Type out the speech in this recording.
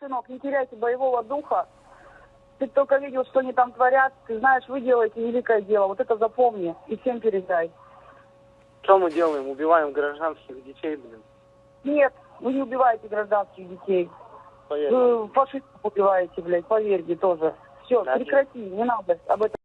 сынок, не теряйте боевого духа. Ты только видел, что они там творят. Ты знаешь, вы делаете великое дело. Вот это запомни и всем передай. Что мы делаем? Убиваем гражданских детей, блин. Нет, вы не убиваете гражданских детей. Поверь. Вы фашистов убиваете, блядь, поверьте тоже. Все, Да, прекрати, не надо об этом